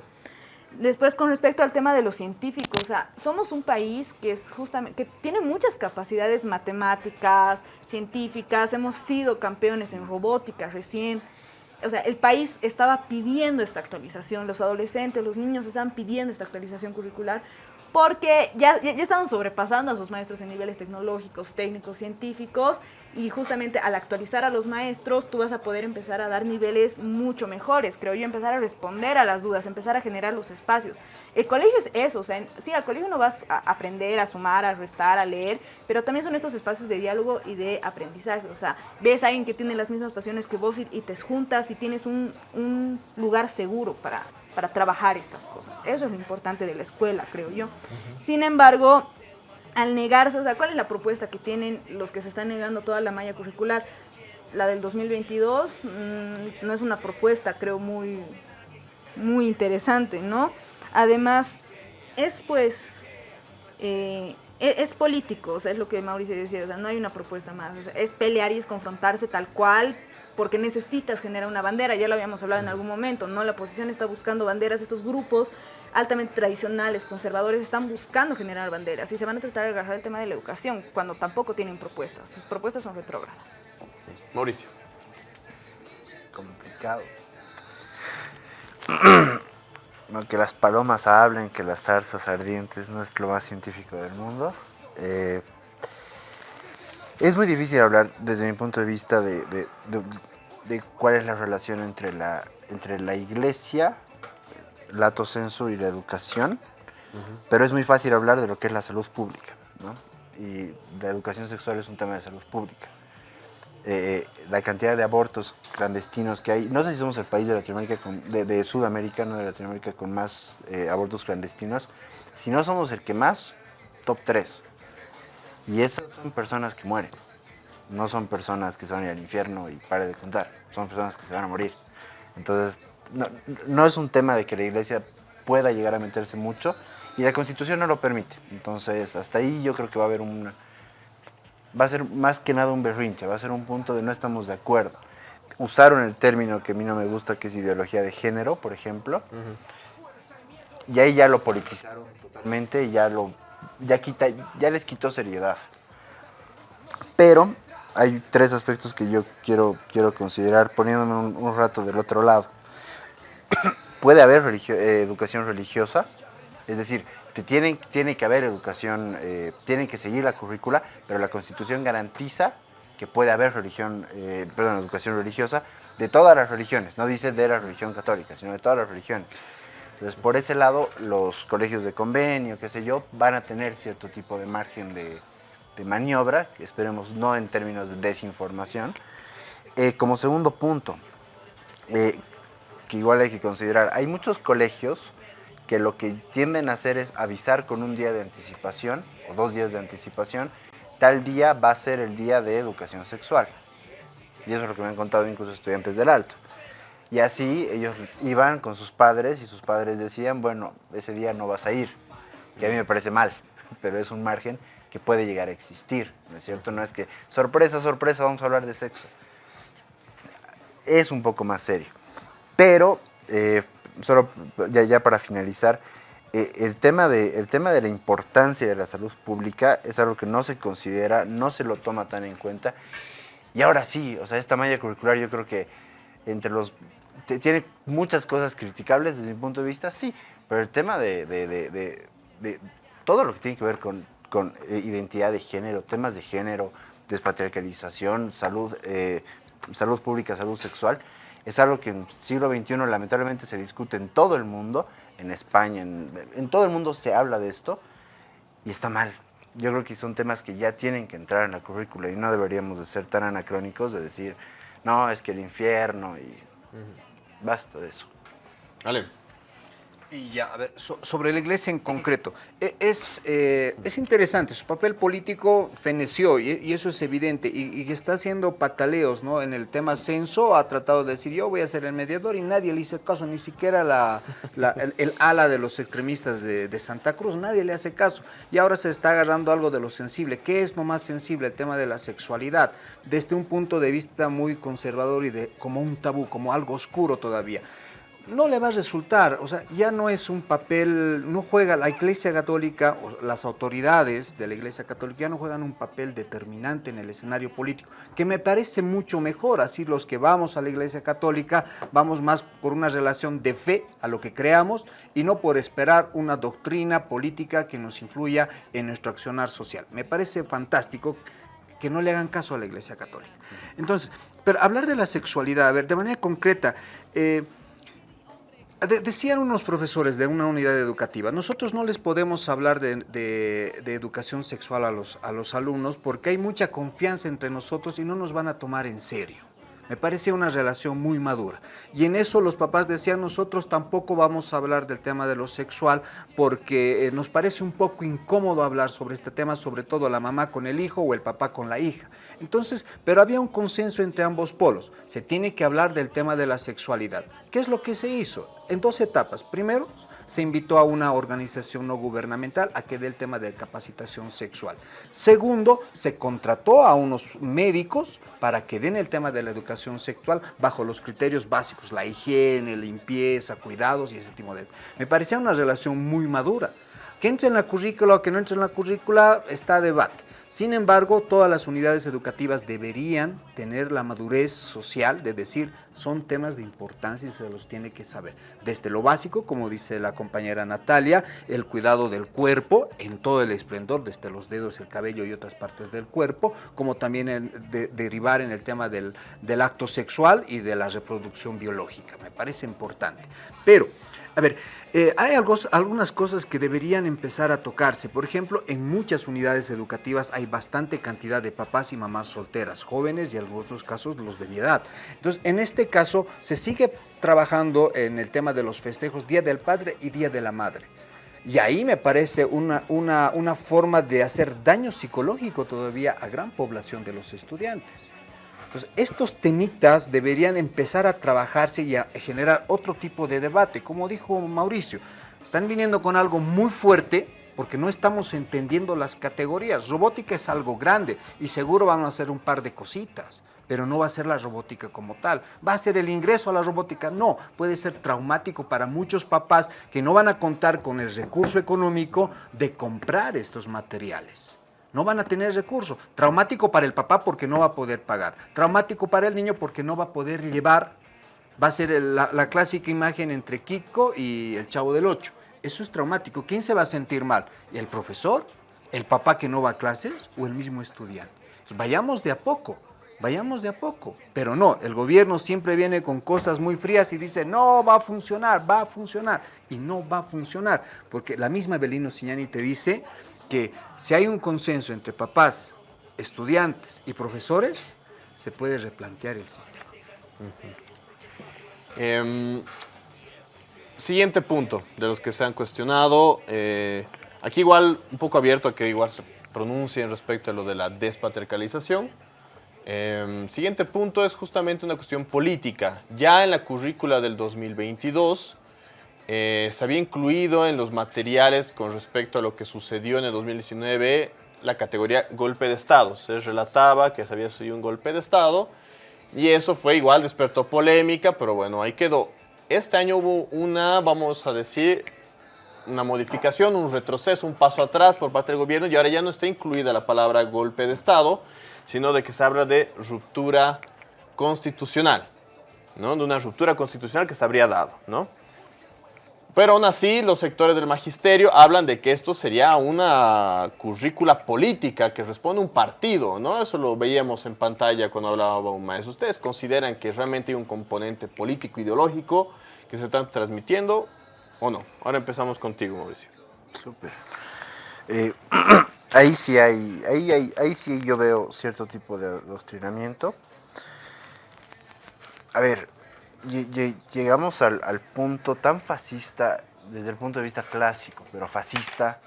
Después, con respecto al tema de los científicos, o sea, somos un país que, es justamente, que tiene muchas capacidades matemáticas, científicas, hemos sido campeones en robótica recién. O sea, el país estaba pidiendo esta actualización, los adolescentes, los niños estaban pidiendo esta actualización curricular, porque ya, ya, ya estaban sobrepasando a sus maestros en niveles tecnológicos, técnicos, científicos, y justamente al actualizar a los maestros tú vas a poder empezar a dar niveles mucho mejores, creo yo, empezar a responder a las dudas, empezar a generar los espacios. El colegio es eso, o sea, sí, al colegio no vas a aprender, a sumar, a restar, a leer, pero también son estos espacios de diálogo y de aprendizaje, o sea, ves a alguien que tiene las mismas pasiones que vos y, y te juntas y tienes un, un lugar seguro para, para trabajar estas cosas. Eso es lo importante de la escuela, creo yo. Sin embargo, al negarse, o sea, ¿cuál es la propuesta que tienen los que se están negando toda la malla curricular? La del 2022 mm, no es una propuesta, creo, muy, muy interesante, ¿no? Además, es pues, eh, e- es, político, o sea, es lo que Mauricio decía, o sea, no hay una propuesta más, o sea, es pelear y es confrontarse tal cual, porque necesitas generar una bandera, ya lo habíamos hablado en algún momento, ¿no? La oposición está buscando banderas, estos grupos altamente tradicionales, conservadores, están buscando generar banderas y se van a tratar de agarrar el tema de la educación, cuando tampoco tienen propuestas, sus propuestas son retrógradas. Mauricio. Complicado. No, que las palomas hablen, que las zarzas ardientes no es lo más científico del mundo. Eh, es muy difícil hablar desde mi punto de vista de, de- de- de cuál es la relación entre la, entre la iglesia, lato sensu y la educación, pero es muy fácil hablar de lo que es la salud pública. ¿no? Y la educación sexual es un tema de salud pública. Eh, la cantidad de abortos clandestinos que hay, no sé si somos el país de Latinoamérica, de, de Sudamérica, no de Latinoamérica, con más eh, abortos clandestinos, si no somos el que más, top 3. Y esas son personas que mueren, no son personas que se van a ir al infierno y pare de contar, son personas que se van a morir. Entonces, no, no es un tema de que la iglesia pueda llegar a meterse mucho y la constitución no lo permite. Entonces, hasta ahí yo creo que va a haber un, va a ser más que nada un berrinche, va a ser un punto de no estamos de acuerdo. Usaron el término que a mí no me gusta, que es ideología de género, por ejemplo, y ahí ya lo politizaron totalmente, y ya lo, ya quita, ya les quitó seriedad. Pero hay tres aspectos que yo quiero, quiero considerar poniéndome un, un rato del otro lado. Puede haber eh, educación religiosa, es decir, te tienen, tiene que haber educación, eh, tienen que seguir la currícula, pero la Constitución garantiza que puede haber religión, eh, perdón, educación religiosa de todas las religiones, no dice de la religión católica, sino de todas las religiones. Entonces, por ese lado, los colegios de convenio, qué sé yo, van a tener cierto tipo de margen de, maniobra, que esperemos no en términos de desinformación. Como segundo punto, que igual hay que considerar, hay muchos colegios que lo que tienden a hacer es avisar con un día de anticipación o dos días de anticipación, tal día va a ser el día de educación sexual. Y eso es lo que me han contado incluso estudiantes del alto. Y así ellos iban con sus padres y sus padres decían, bueno, ese día no vas a ir, que a mí me parece mal, pero es un margen que puede llegar a existir, ¿no es cierto? No es que, sorpresa, sorpresa, vamos a hablar de sexo. Es un poco más serio. Pero, eh, solo ya, para finalizar, eh, el, tema de, el tema de la importancia de la salud pública es algo que no se considera, no se lo toma tan en cuenta. Y ahora sí, o sea, esta malla curricular yo creo que entre los... tiene muchas cosas criticables desde mi punto de vista, sí, pero el tema de, de- de- de- todo lo que tiene que ver con, con, eh, identidad de género, temas de género, despatriarcalización, salud, salud pública, salud sexual, es algo que en siglo XXI lamentablemente se discute en todo el mundo, en España, en, en todo el mundo se habla de esto y está mal. Yo creo que son temas que ya tienen que entrar en la currícula y no deberíamos de ser tan anacrónicos de decir, no, es que el infierno y basta de eso. Ale. Y ya, a ver, so- sobre la iglesia en concreto, e- es, eh, es interesante, su papel político feneció y, y eso es evidente, y, está haciendo pataleos, ¿no? En el tema censo ha tratado de decir, yo voy a ser el mediador y nadie le hizo caso, ni siquiera la, el ala de los extremistas de, de Santa Cruz, nadie le hace caso. Y ahora se está agarrando algo de lo sensible. ¿Qué es lo más sensible? El tema de la sexualidad, desde un punto de vista muy conservador y de como un tabú, como algo oscuro todavía no le va a resultar, o sea, ya no es un papel, no juega la Iglesia Católica, o las autoridades de la Iglesia Católica ya no juegan un papel determinante en el escenario político, que me parece mucho mejor, así los que vamos a la Iglesia Católica vamos más por una relación de fe a lo que creamos y no por esperar una doctrina política que nos influya en nuestro accionar social. Me parece fantástico que no le hagan caso a la Iglesia Católica. Entonces, pero hablar de la sexualidad, a ver, de manera concreta, eh, de- decían unos profesores de una unidad educativa, nosotros no les podemos hablar de, de- de educación sexual a los, a los alumnos porque hay mucha confianza entre nosotros y no nos van a tomar en serio. Me parece una relación muy madura. Y en eso los papás decían, nosotros tampoco vamos a hablar del tema de lo sexual porque eh, nos parece un poco incómodo hablar sobre este tema, sobre todo la mamá con el hijo o el papá con la hija. Entonces, pero había un consenso entre ambos polos. Se tiene que hablar del tema de la sexualidad. ¿Qué es lo que se hizo? En dos etapas. Primero, se invitó a una organización no gubernamental a que dé el tema de capacitación sexual. Segundo, se contrató a unos médicos para que den el tema de la educación sexual bajo los criterios básicos, la higiene, limpieza, cuidados y ese tipo de... Me parecía una relación muy madura. Que entre en la currícula o que no entre en la currícula está debate. Sin embargo, todas las unidades educativas deberían tener la madurez social de decir son temas de importancia y se los tiene que saber. Desde lo básico, como dice la compañera Natalia, el cuidado del cuerpo en todo el esplendor, desde los dedos, el cabello y otras partes del cuerpo, como también derivar en el tema del, del acto sexual y de la reproducción biológica. Me parece importante. Pero, a ver, eh, hay algunas cosas que deberían empezar a tocarse. Por ejemplo, en muchas unidades educativas hay bastante cantidad de papás y mamás solteras, jóvenes y en algunos casos los de mi edad. Entonces, en este caso, se sigue trabajando en el tema de los festejos Día del Padre y Día de la Madre. Y ahí me parece una, una forma de hacer daño psicológico todavía a gran población de los estudiantes. Entonces, estos temitas deberían empezar a trabajarse y a generar otro tipo de debate. Como dijo Mauricio, están viniendo con algo muy fuerte porque no estamos entendiendo las categorías. Robótica es algo grande y seguro van a hacer un par de cositas, pero no va a ser la robótica como tal. ¿Va a ser el ingreso a la robótica? No, puede ser traumático para muchos papás que no van a contar con el recurso económico de comprar estos materiales. No van a tener recursos. Traumático para el papá porque no va a poder pagar. Traumático para el niño porque no va a poder llevar. Va a ser la, clásica imagen entre Kiko y el chavo del 8. Eso es traumático. ¿Quién se va a sentir mal? ¿El profesor? ¿El papá que no va a clases? ¿O el mismo estudiante? Vayamos de a poco. Vayamos de a poco. Pero no, el gobierno siempre viene con cosas muy frías y dice, no, va a funcionar, va a funcionar. Y no va a funcionar. Porque la misma Belino Signani te dice que si hay un consenso entre papás, estudiantes y profesores, se puede replantear el sistema. Em, siguiente punto de los que se han cuestionado. eh, aquí igual un poco abierto a que igual se pronuncien respecto a lo de la despatriarcalización. Em, siguiente punto es justamente una cuestión política. Ya en la currícula del 2022 eh, se había incluido en los materiales con respecto a lo que sucedió en el 2019 la categoría golpe de Estado. Se relataba que se había sucedido un golpe de Estado y eso fue igual, despertó polémica, pero bueno, ahí quedó. Este año hubo una, vamos a decir, una modificación, un retroceso, un paso atrás por parte del gobierno y ahora ya no está incluida la palabra golpe de Estado, sino de que se habla de ruptura constitucional, ¿no? De una ruptura constitucional que se habría dado, ¿no? Pero aún así, los sectores del magisterio hablan de que esto sería una currícula política que responde a un partido, ¿no? Eso lo veíamos en pantalla cuando hablaba un maestro. ¿Ustedes consideran que realmente hay un componente político ideológico que se está transmitiendo o no? Ahora empezamos contigo, Mauricio. Súper. Eh, ahí sí hay, ahí, ahí sí yo veo cierto tipo de adoctrinamiento. A ver, llegamos al, punto tan fascista, desde el punto de vista clásico, pero fascista,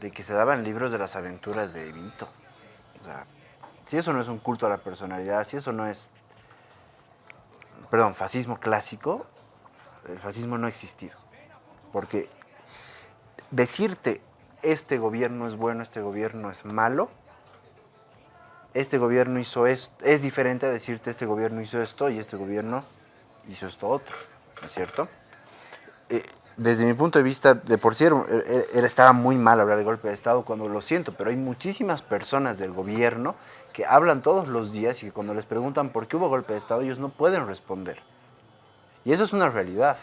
de que se daban libros de las aventuras de Vito. O sea, si eso no es un culto a la personalidad, si eso no es, perdón, fascismo clásico, el fascismo no ha existido. Porque decirte este gobierno es bueno, este gobierno es malo, este gobierno hizo esto, es diferente a decirte este gobierno hizo esto y este gobierno hizo esto otro. ¿no es cierto? Eh, desde mi punto de vista, de por sí estaba muy mal hablar de golpe de Estado cuando lo siento, pero hay muchísimas personas del gobierno que hablan todos los días y que cuando les preguntan por qué hubo golpe de Estado, ellos no pueden responder. Y eso es una realidad.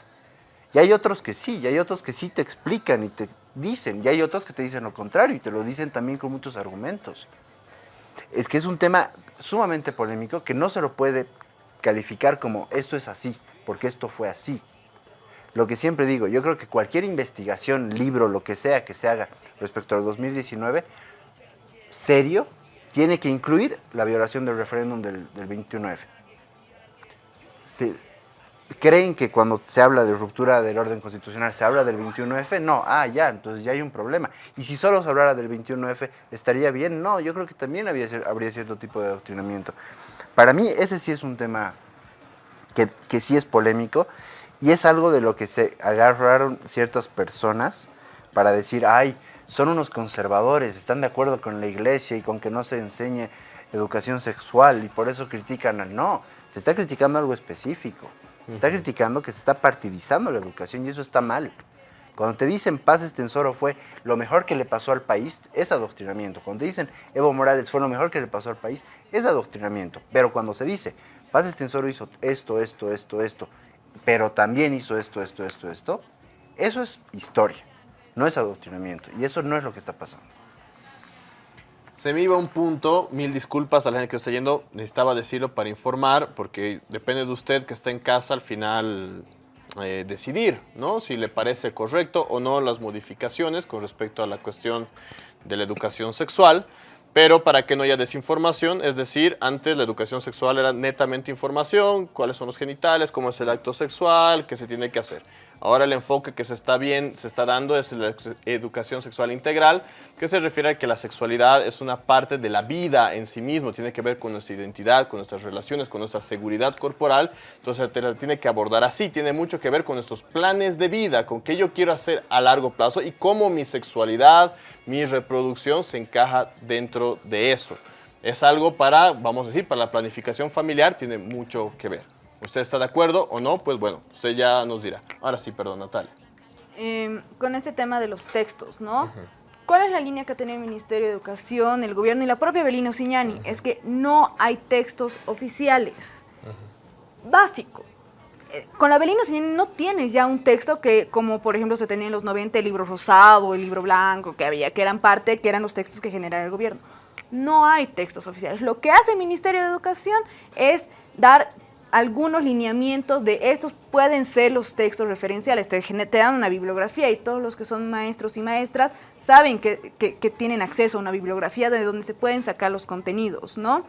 Y hay otros que sí, y hay otros que sí te explican y te dicen, y hay otros que te dicen lo contrario y te lo dicen también con muchos argumentos. Es que es un tema sumamente polémico que no se lo puede calificar como esto es así, porque esto fue así. Lo que siempre digo, yo creo que cualquier investigación, libro, lo que sea que se haga respecto al 2019, serio, tiene que incluir la violación del referéndum del, del 21F. Se- ¿Creen que cuando se habla de ruptura del orden constitucional se habla del 21F? No, ah, ya, entonces ya hay un problema. Y si solo se hablara del 21F, ¿estaría bien? No, yo creo que también habría cierto tipo de adoctrinamiento. Para mí ese sí es un tema que, que sí es polémico y es algo de lo que se agarraron ciertas personas para decir, ay, son unos conservadores, están de acuerdo con la iglesia y con que no se enseñe educación sexual y por eso critican al... No, se está criticando algo específico. Se está criticando que se está partidizando la educación y eso está mal. Cuando te dicen Paz Extensoro fue lo mejor que le pasó al país, es adoctrinamiento. Cuando te dicen Evo Morales fue lo mejor que le pasó al país, es adoctrinamiento. Pero cuando se dice Paz Extensoro hizo esto, esto, esto, esto, pero también hizo esto, esto, esto, esto, eso es historia, no es adoctrinamiento. Y eso no es lo que está pasando. Se me iba un punto, mil disculpas a la gente que está yendo, necesitaba decirlo para informar, porque depende de usted que está en casa al final eh, decidir, ¿no? Si le parece correcto o no las modificaciones con respecto a la cuestión de la educación sexual, pero para que no haya desinformación, es decir, antes la educación sexual era netamente información, cuáles son los genitales, cómo es el acto sexual, qué se tiene que hacer. Ahora el enfoque que se está bien, se está dando es la educación sexual integral, que se refiere a que la sexualidad es una parte de la vida en sí mismo, tiene que ver con nuestra identidad, con nuestras relaciones, con nuestra seguridad corporal, entonces te la tiene que abordar así, tiene mucho que ver con nuestros planes de vida, con qué yo quiero hacer a largo plazo y cómo mi sexualidad, mi reproducción se encaja dentro de eso. Es algo para, vamos a decir, para la planificación familiar, tiene mucho que ver. ¿Usted está de acuerdo o no? Pues bueno, usted ya nos dirá. Ahora sí, perdón, Natalia. Eh, con este tema de los textos, ¿no? ¿Cuál es la línea que tiene el Ministerio de Educación, el gobierno y la propia Belino Signani? Es que no hay textos oficiales. Básico. Eh, Con la Belino Signani no tienes ya un texto que, como por ejemplo se tenía en los 90 el libro rosado, el libro blanco, que había, que eran parte, que eran los textos que generaba el gobierno. No hay textos oficiales. Lo que hace el Ministerio de Educación es dar algunos lineamientos de estos pueden ser los textos referenciales, te, dan una bibliografía y todos los que son maestros y maestras saben que, que- que tienen acceso a una bibliografía de donde se pueden sacar los contenidos, ¿no?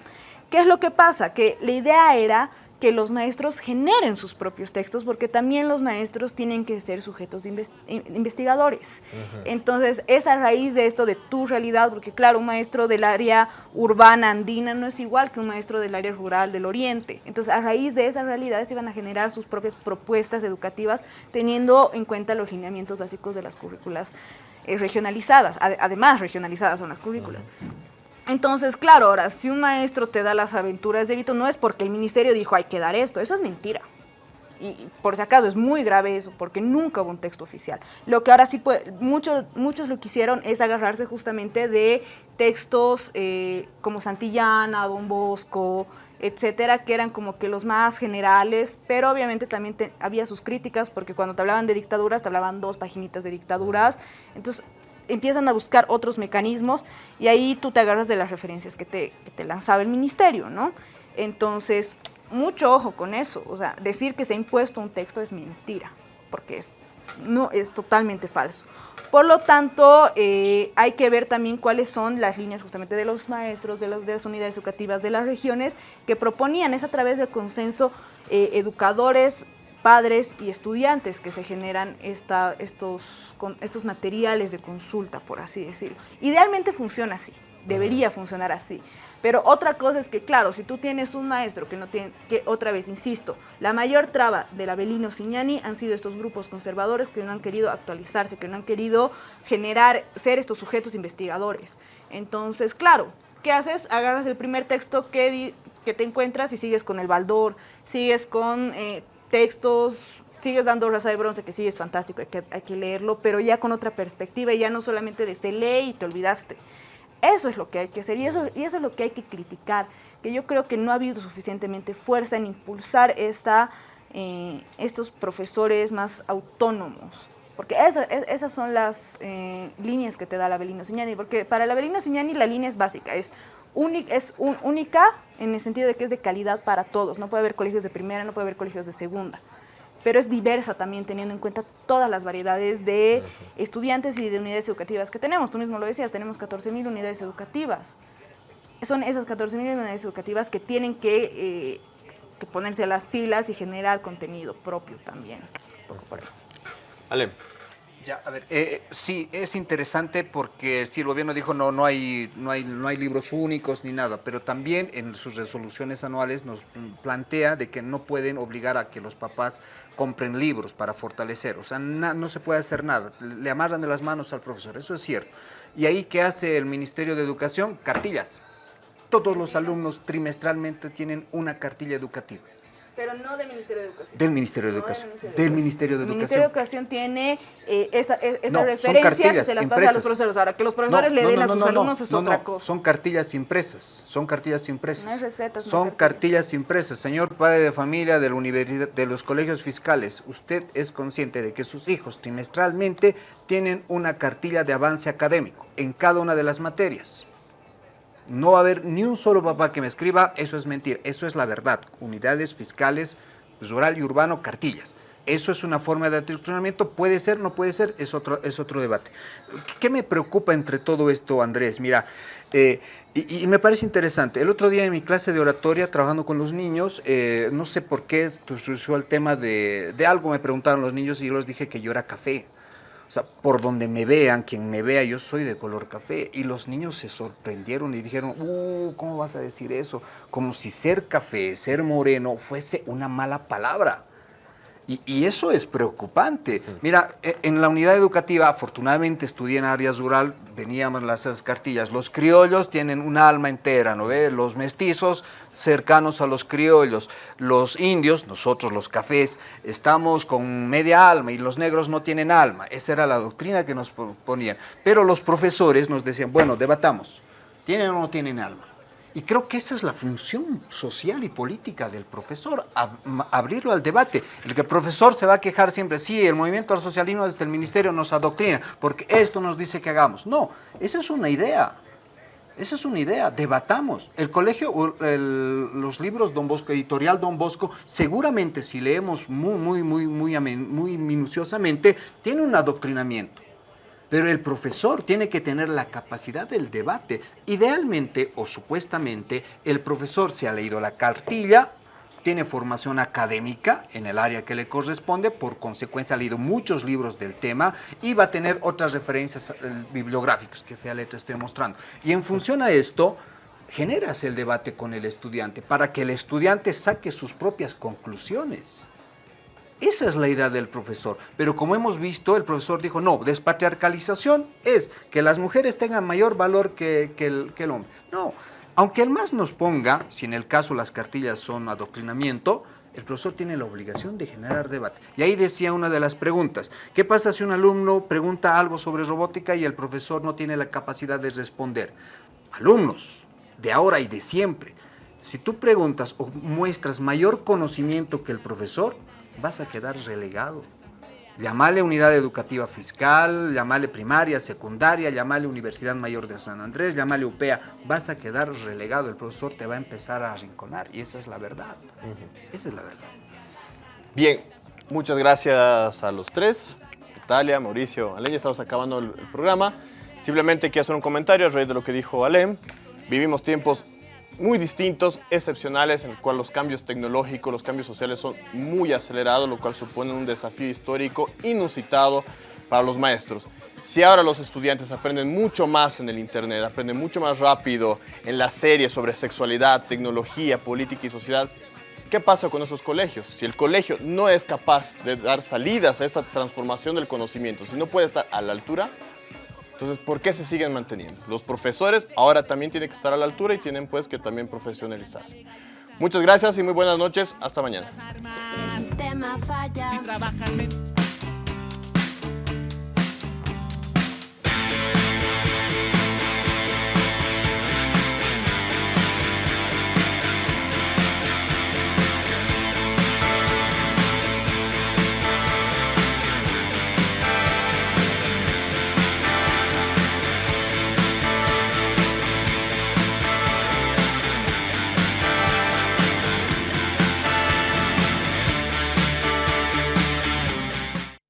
¿Qué es lo que pasa? Que la idea era que los maestros generen sus propios textos porque también los maestros tienen que ser sujetos de inves- in- investigadores. Entonces, es a raíz de esto de tu realidad, porque claro, un maestro del área urbana andina no es igual que un maestro del área rural del oriente. Entonces, a raíz de esas realidades se iban a generar sus propias propuestas educativas, teniendo en cuenta los lineamientos básicos de las currículas eh, regionalizadas. Ade- Además, regionalizadas son las currículas. Entonces, claro, ahora, si un maestro te da las aventuras de Vito, no es porque el ministerio dijo hay que dar esto, eso es mentira. Y por si acaso es muy grave eso, porque nunca hubo un texto oficial. Lo que ahora sí, puede, muchos, muchos lo que hicieron es agarrarse justamente de textos eh, como Santillana, Don Bosco, etcétera, que eran como que los más generales, pero obviamente también te- había sus críticas, porque cuando te hablaban de dictaduras, te hablaban dos paginitas de dictaduras. Entonces, empiezan a buscar otros mecanismos y ahí tú te agarras de las referencias que te, que te lanzaba el ministerio, ¿no? Entonces, mucho ojo con eso. O sea, decir que se ha impuesto un texto es mentira, porque es, no, es totalmente falso. Por lo tanto, eh, hay que ver también cuáles son las líneas justamente de los maestros, de, los- de las unidades educativas de las regiones que proponían. Es a través del consenso eh, educadores, padres y estudiantes que se generan esta, estos, con- estos materiales de consulta, por así decirlo. Idealmente funciona así, debería funcionar así. Pero otra cosa es que, claro, si tú tienes un maestro que no tiene, que otra vez, insisto, la mayor traba del Abelino Signani han sido estos grupos conservadores que no han querido actualizarse, que no han querido generar, ser estos sujetos investigadores. Entonces, claro, ¿qué haces? Agarras el primer texto que, que te encuentras y sigues con el baldor, sigues con eh, textos sigues dando Raza de Bronce, que sí es fantástico, hay que, hay que leerlo, pero ya con otra perspectiva, y ya no solamente de se lee y te olvidaste. Eso es lo que hay que hacer y eso, y eso es lo que hay que criticar, que yo creo que no ha habido suficientemente fuerza en impulsar esta, eh, estos profesores más autónomos. Porque e- esas son las eh, líneas que te da la Avelino Signani, porque para la Avelino Signani la línea es básica, es, es un- única en el sentido de que es de calidad para todos, no puede haber colegios de primera, no puede haber colegios de segunda pero es diversa también teniendo en cuenta todas las variedades de estudiantes y de unidades educativas que tenemos. Tú mismo lo decías, tenemos 14.000 unidades educativas. Son esas 14.000 unidades educativas que tienen que, eh, que ponerse a las pilas y generar contenido propio también. Un poco por ahí. Ale. Ya, a ver, eh, sí, es interesante porque sí, el gobierno dijo no, no hay, no hay, no hay libros únicos ni nada, pero también en sus resoluciones anuales nos plantea de que no pueden obligar a que los papás compren libros para fortalecer, o sea, no se puede hacer nada, le amarran de las manos al profesor, eso es cierto. Y ahí, ¿qué hace el Ministerio de Educación? Cartillas. Todos los alumnos trimestralmente tienen una cartilla educativa Pero no del Ministerio de Educación. del Ministerio de No del Educación. Ministerio de Del Educación. Ministerio de El Ministerio de Educación. Educación tiene eh, esta- eh, estas No, cartillas se las pasa a los profesores. Ahora, que los profesores No, le den a sus no, alumnos no, es otra cosa. Son cartillas impresas, son cartillas impresas. No hay recetas, Son hay cartillas impresas. Señor padre de familia de, la universidad, de los colegios fiscales, usted es consciente de que sus hijos trimestralmente tienen una cartilla de avance académico en cada una de las materias. No va a haber ni un solo papá que me escriba, eso es mentir, eso es la verdad. Unidades fiscales, rural y urbano, cartillas. Eso es una forma de adoctrinamiento, puede ser, no puede ser, es otro, es otro debate. ¿Qué me preocupa entre todo esto, Andrés? Mira, eh, y, y me parece interesante. El otro día en mi clase de oratoria, trabajando con los niños, eh, no sé por qué surgió el tema de, de algo, me preguntaron los niños y yo les dije que yo era café. O sea, por donde me vean, quien me vea, yo soy de color café. Y los niños se sorprendieron y dijeron, uh, ¿cómo vas a decir eso? Como si ser café, ser moreno, fuese una mala palabra. Y, y eso es preocupante. Mira, e- en la unidad educativa, afortunadamente estudié en áreas rural, veníamos las cartillas. Los criollos tienen un alma entera, ¿no ves? Los mestizos cercanos a los criollos. Los indios, nosotros los cafés, estamos con media alma y los negros no tienen alma. Esa era la doctrina que nos po- ponían. Pero los profesores nos decían, bueno, debatamos, ¿tienen o no tienen alma? Y creo que esa es la función social y política del profesor, abrirlo al debate. El que el profesor se va a quejar siempre, sí, el movimiento al socialismo desde el ministerio nos adoctrina, porque esto nos dice que hagamos. No, esa es una idea. Esa es una idea, debatamos. El colegio, el- los libros Don Bosco, editorial Don Bosco, seguramente si leemos muy, muy, muy, muy, muy minuciosamente, tiene un adoctrinamiento. Pero el profesor tiene que tener la capacidad del debate. Idealmente o supuestamente, el profesor se ha leído la cartilla, tiene formación académica en el área que le corresponde, por consecuencia ha leído muchos libros del tema y va a tener otras referencias eh, bibliográficas que fea letra estoy mostrando. Y en función a esto, generas el debate con el estudiante para que el estudiante saque sus propias conclusiones. Esa es la idea del profesor. Pero como hemos visto, el profesor dijo, no, despatriarcalización es que las mujeres tengan mayor valor que, el, que el hombre. No, aunque el más nos ponga, si en el caso las cartillas son adoctrinamiento, el profesor tiene la obligación de generar debate. Y ahí decía una de las preguntas, ¿qué pasa si un alumno pregunta algo sobre robótica y el profesor no tiene la capacidad de responder? Alumnos, de ahora y de siempre, si tú preguntas o muestras mayor conocimiento que el profesor, vas a quedar relegado. Llamale unidad educativa fiscal, llamale primaria, secundaria, llamale Universidad Mayor de San Andrés, llamale UPEA, vas a quedar relegado, el profesor te va a empezar a arrinconar y esa es la verdad. Esa es la verdad. Bien, muchas gracias a los tres. Natalia, Mauricio, Alem, ya estamos acabando el, el programa. Simplemente quiero hacer un comentario a raíz de lo que dijo Alem. Vivimos tiempos muy distintos, excepcionales, en el cual los cambios tecnológicos, los cambios sociales son muy acelerados, lo cual supone un desafío histórico inusitado para los maestros. Si ahora los estudiantes aprenden mucho más en el Internet, aprenden mucho más rápido en las series sobre sexualidad, tecnología, política y sociedad, ¿Qué pasa con nuestros colegios? Si el colegio no es capaz de dar salidas a esta transformación del conocimiento, si no puede estar a la altura, entonces, ¿por qué se siguen manteniendo? Los profesores ahora también tienen que estar a la altura y tienen pues que también profesionalizarse. Muchas gracias y muy buenas noches. Hasta mañana.